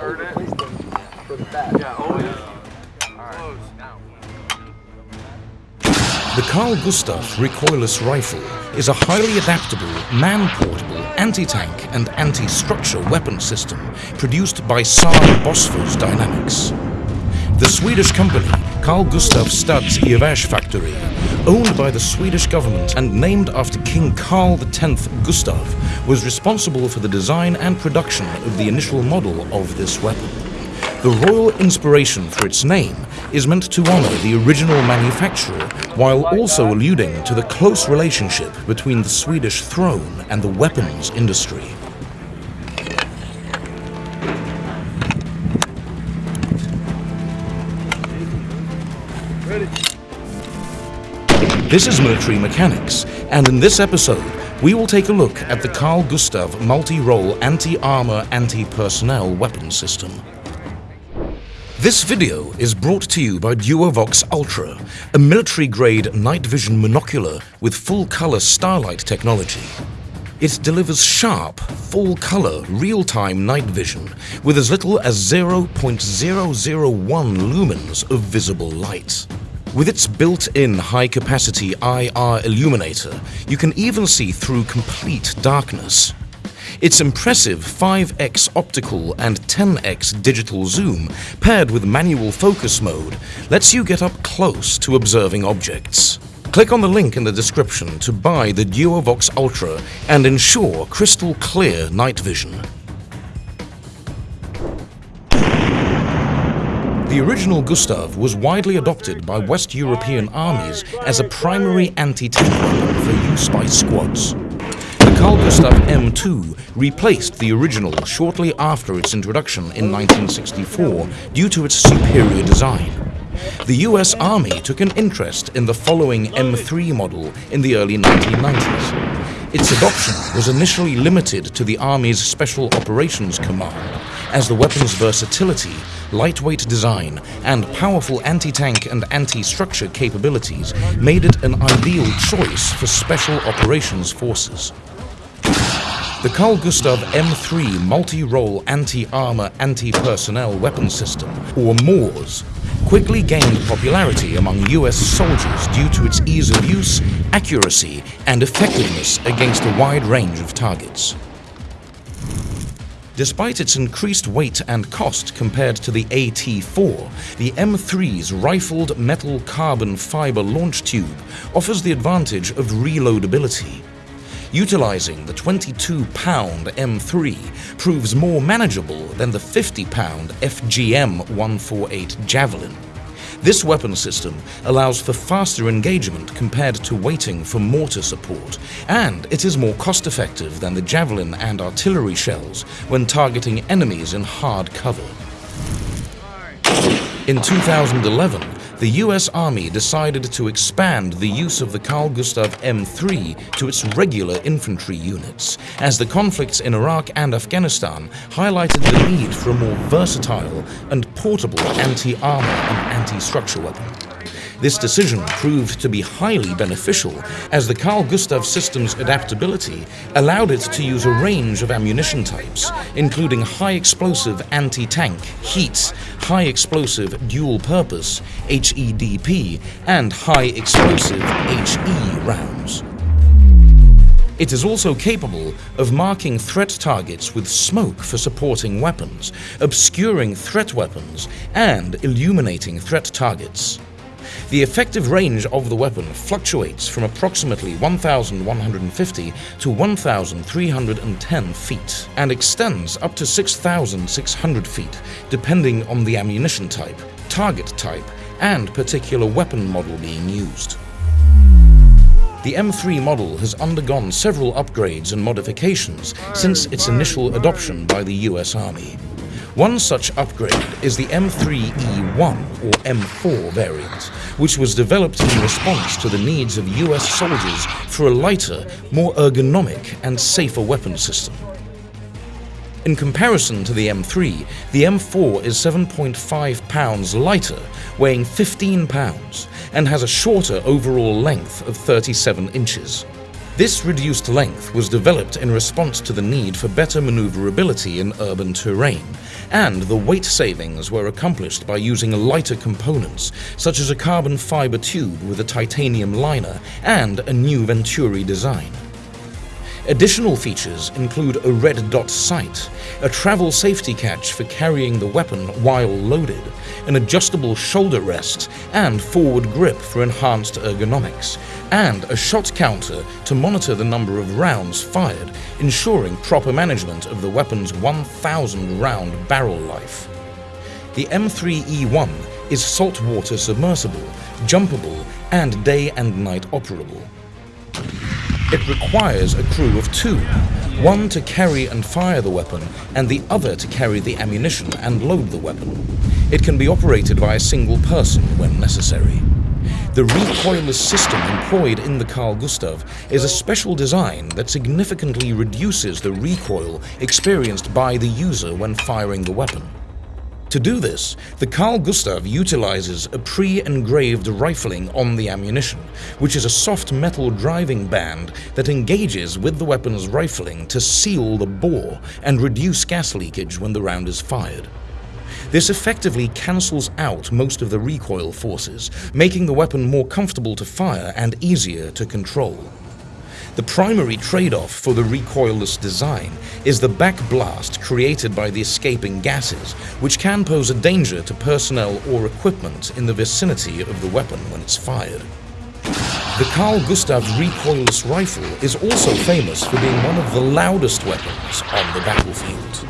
turn it. For the back. Yeah, oh, always. The Carl Gustav recoilless rifle is a highly adaptable, man-portable, anti-tank and anti-structure weapon system produced by Saab Bofors Dynamics. The Swedish company, Carl Gustav Studs Evers Factory, owned by the Swedish government and named after King Carl X Gustav, was responsible for the design and production of the initial model of this weapon. The royal inspiration for its name is meant to honor the original manufacturer while also alluding to the close relationship between the Swedish throne and the weapons industry. This is Military Mechanics, and in this episode, we will take a look at the Carl Gustav multi-role anti-armor anti-personnel weapon system. This video is brought to you by Duovox Ultra, a military-grade night vision monocular with full-color starlight technology. It delivers sharp, full-color, real-time night vision with as little as 0.001 lumens of visible light. With its built-in high-capacity IR illuminator, you can even see through complete darkness. Its impressive 5x optical and 10x digital zoom, paired with manual focus mode, lets you get up close to observing objects. Click on the link in the description to buy the Duovox Ultra and ensure crystal clear night vision. The original Gustav was widely adopted by West European armies as a primary anti-tank weapon for use by squads. The Carl Gustav M2 replaced the original shortly after its introduction in 1964 due to its superior design. The US Army took an interest in the following M3 model in the early 1990s. Its adoption was initially limited to the Army's Special Operations Command, as the weapon's versatility, lightweight design, and powerful anti-tank and anti-structure capabilities made it an ideal choice for Special Operations Forces. The Carl Gustav M3 Multi-Role Anti-Armor Anti-Personnel Weapon System, or MAAWS, quickly gained popularity among US soldiers due to its ease of use, accuracy, and effectiveness against a wide range of targets. Despite its increased weight and cost compared to the AT-4, the M3's rifled metal carbon fiber launch tube offers the advantage of reloadability. Utilizing the 22-pound M3 proves more manageable than the 50-pound FGM-148 Javelin. This weapon system allows for faster engagement compared to waiting for mortar support, and it is more cost-effective than the javelin and artillery shells when targeting enemies in hard cover. In 2011, the US Army decided to expand the use of the Carl Gustav M3 to its regular infantry units, as the conflicts in Iraq and Afghanistan highlighted the need for a more versatile and portable anti-armor and anti-structure weapon. This decision proved to be highly beneficial as the Carl Gustav system's adaptability allowed it to use a range of ammunition types, including high-explosive anti-tank, HEAT, high-explosive dual-purpose, HEDP, and high-explosive HE rounds. It is also capable of marking threat targets with smoke for supporting weapons, obscuring threat weapons, and illuminating threat targets. The effective range of the weapon fluctuates from approximately 1,150 to 1,310 feet and extends up to 6,600 feet depending on the ammunition type, target type, and particular weapon model being used. The M3 model has undergone several upgrades and modifications since its initial adoption by the US Army. One such upgrade is the M3E1 or M4 variant, which was developed in response to the needs of US soldiers for a lighter, more ergonomic and safer weapon system. In comparison to the M3, the M4 is 7.5 pounds lighter, weighing 15 pounds, and has a shorter overall length of 37 inches. This reduced length was developed in response to the need for better maneuverability in urban terrain, and the weight savings were accomplished by using lighter components, such as a carbon fiber tube with a titanium liner and a new Venturi design. Additional features include a red dot sight, a travel safety catch for carrying the weapon while loaded, an adjustable shoulder rest, and forward grip for enhanced ergonomics, and a shot counter to monitor the number of rounds fired, ensuring proper management of the weapon's 1,000 round barrel life. The M3E1 is saltwater submersible, jumpable, and day and night operable. It requires a crew of two, one to carry and fire the weapon, and the other to carry the ammunition and load the weapon. It can be operated by a single person when necessary. The recoilless system employed in the Carl Gustav is a special design that significantly reduces the recoil experienced by the user when firing the weapon. To do this, the Carl Gustav utilizes a pre-engraved rifling on the ammunition, which is a soft metal driving band that engages with the weapon's rifling to seal the bore and reduce gas leakage when the round is fired. This effectively cancels out most of the recoil forces, making the weapon more comfortable to fire and easier to control. The primary trade-off for the recoilless design is the backblast created by the escaping gases, which can pose a danger to personnel or equipment in the vicinity of the weapon when it's fired. The Carl Gustav recoilless rifle is also famous for being one of the loudest weapons on the battlefield.